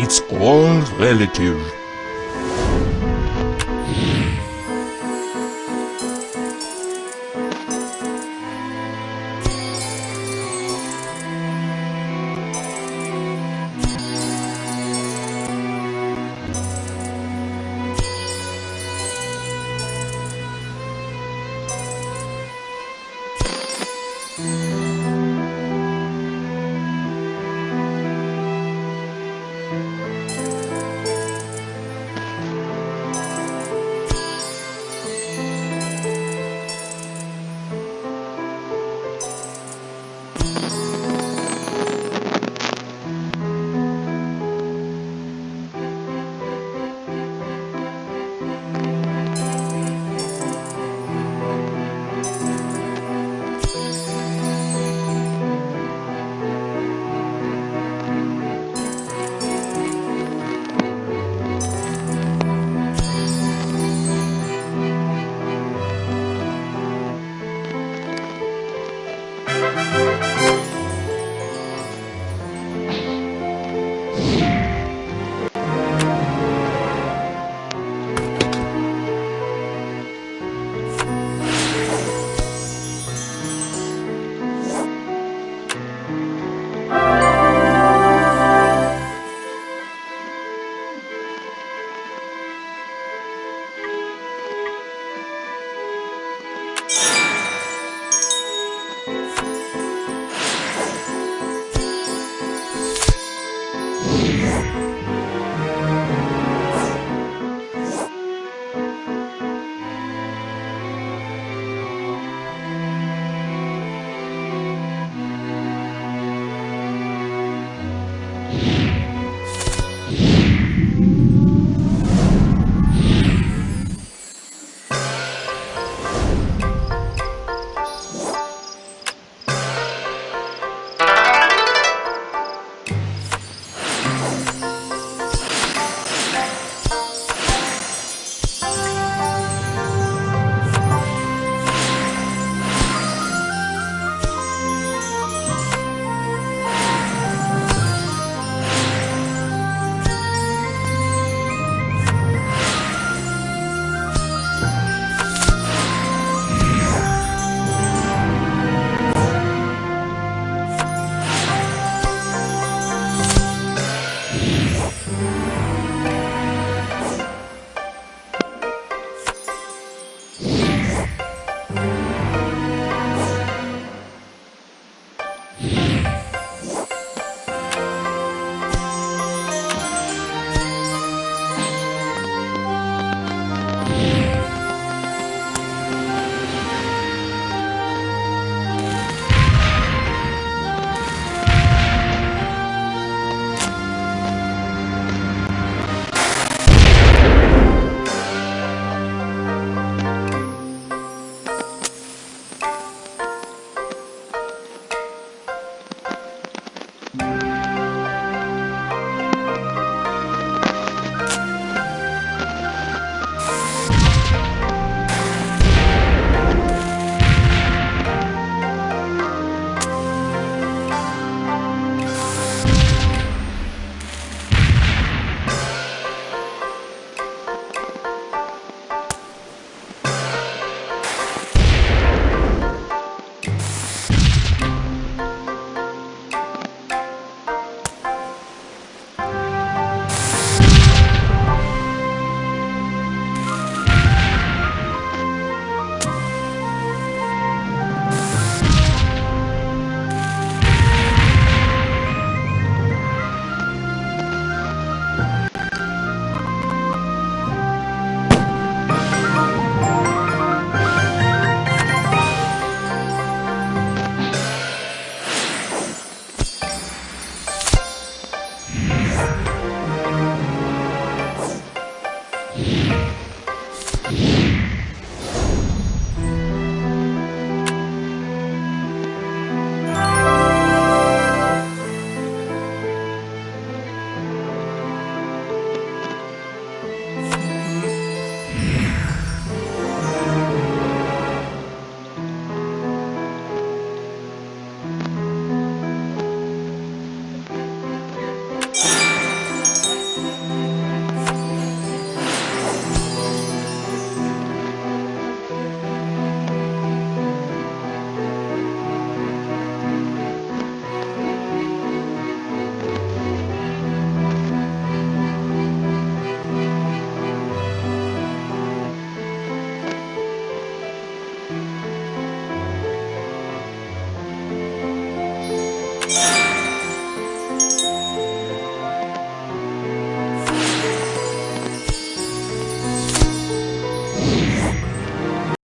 It's all relative.